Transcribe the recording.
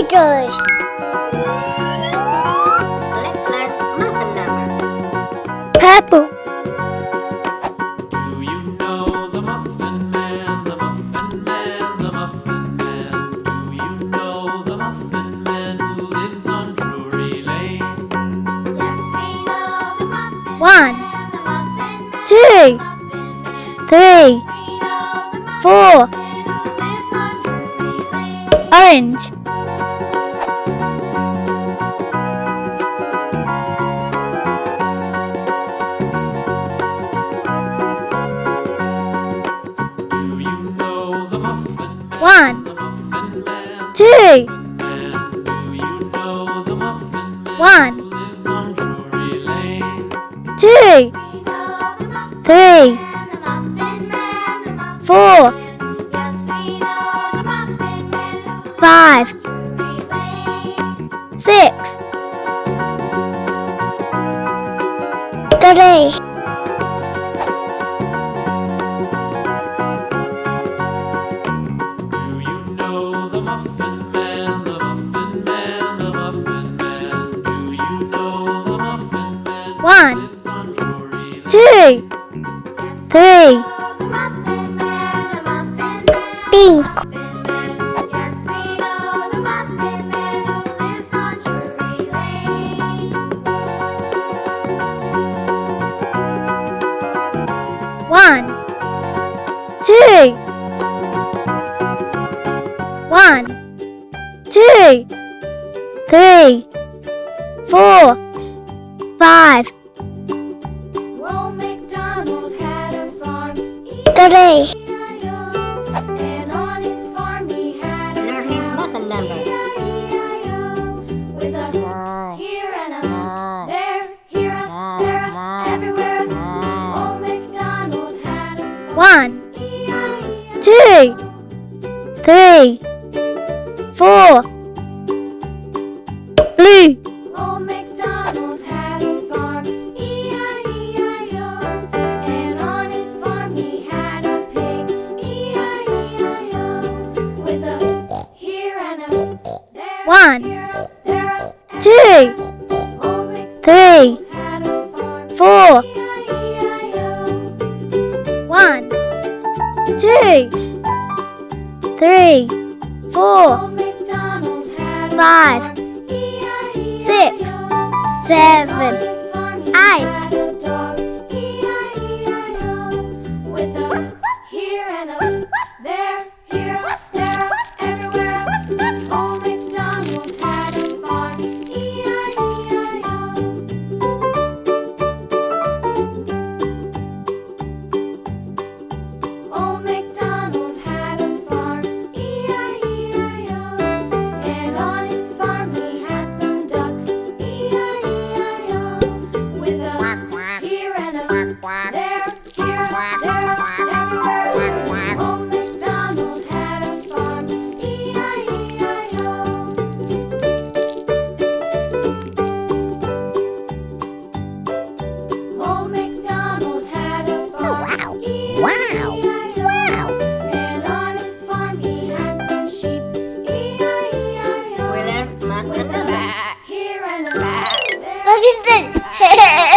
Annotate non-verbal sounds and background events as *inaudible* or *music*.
Letters. Let's learn muffin numbers. Purple. Do you know the Muffin Man, the Muffin Man, the Muffin Man? Do you know the Muffin Man who lives on Drury Lane? Yes, we know the muffin One, man, the muffin man, two, muffin three, We know the muffin four. man who lives on Drury Lane. Orange. Know the muffin man who lives five, six. Three. One, two, three, Pink. muffin two, three, four, five, Old MacDonald had a farm, three, E-I-E-I-O. And on his farm he had a Learning cow, muffin numbers. With a here and a there, here a there, a everywhere. Old MacDonald had a farm, one, two, three, four, blue, Old MacDonald had a farm, E-I-E-I-O. And on his farm he had a pig, E-I-E-I-O. With a here and a there, One, here a there, a two, Old MacDonald three, had a farm, four, E-I-E-I-O. one, two, three, four, Old MacDonald had a Five. Six, seven, eight, 서비스 *laughs*